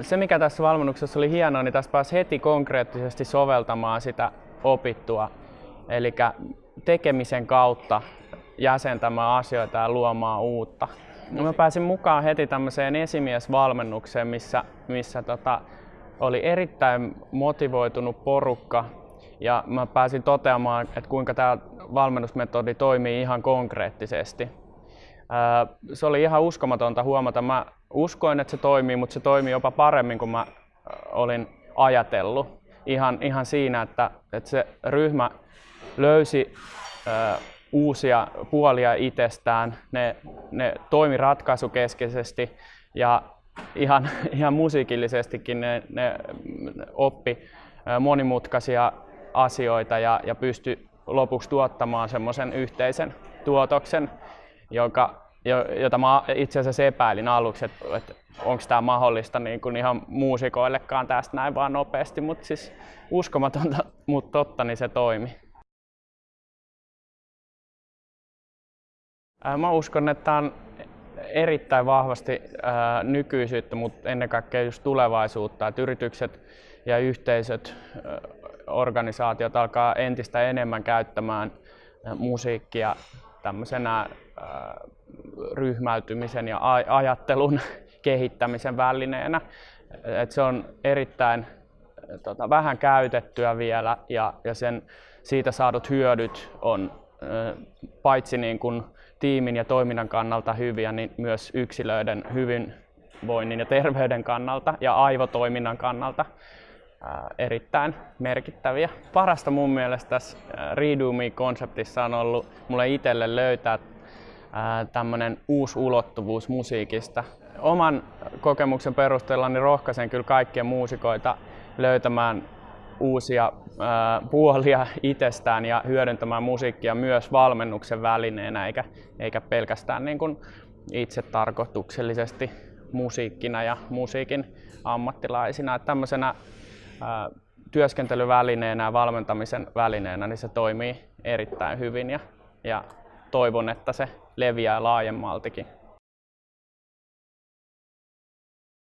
Se mikä tässä valmennuksessa oli hienoa, niin tässä pääsi heti konkreettisesti soveltamaan sitä opittua. Eli tekemisen kautta jäsentämään asioita ja luomaan uutta. Mä pääsin mukaan heti tämmöiseen esimiesvalmennukseen, missä, missä tota, oli erittäin motivoitunut porukka ja mä pääsin toteamaan, että kuinka tämä valmennusmetodi toimii ihan konkreettisesti. Se oli ihan uskomatonta huomata. Mä uskoin, että se toimii, mutta se toimii jopa paremmin kuin mä olin ajatellut. Ihan, ihan siinä, että, että se ryhmä löysi uusia puolia itsestään, ne, ne toimi ratkaisukeskeisesti ja ihan, ihan musiikillisestikin ne, ne oppi monimutkaisia asioita ja, ja pystyi lopuksi tuottamaan semmoisen yhteisen tuotoksen, joka, jota mä itse asiassa epäilin aluksi, että, että onko tämä mahdollista niin kuin ihan muusikoillekaan tästä näin vaan nopeasti, mutta siis uskomatonta, mutta totta, niin se toimi. Mä uskon, että tämä on erittäin vahvasti nykyisyyttä, mutta ennen kaikkea just tulevaisuutta, että yritykset ja yhteisöt, organisaatiot alkaa entistä enemmän käyttämään musiikkia tämmöisenä ryhmäytymisen ja ajattelun kehittämisen välineenä. Et se on erittäin tota, vähän käytettyä vielä ja, ja sen, siitä saadut hyödyt on paitsi niin kuin tiimin ja toiminnan kannalta hyviä, niin myös yksilöiden hyvinvoinnin ja terveyden kannalta ja aivotoiminnan kannalta erittäin merkittäviä. Parasta mun mielestä tässä Redo Me-konseptissa on ollut mulle itselle löytää tämmöinen uusi ulottuvuus musiikista. Oman kokemuksen perusteella niin rohkaisen kyllä kaikkia muusikoita löytämään uusia puolia itsestään ja hyödyntämään musiikkia myös valmennuksen välineenä eikä, eikä pelkästään niin kuin itse tarkoituksellisesti musiikkina ja musiikin ammattilaisina. Että tämmöisenä ää, työskentelyvälineenä ja valmentamisen välineenä niin se toimii erittäin hyvin ja, ja toivon, että se leviää laajemmaltikin.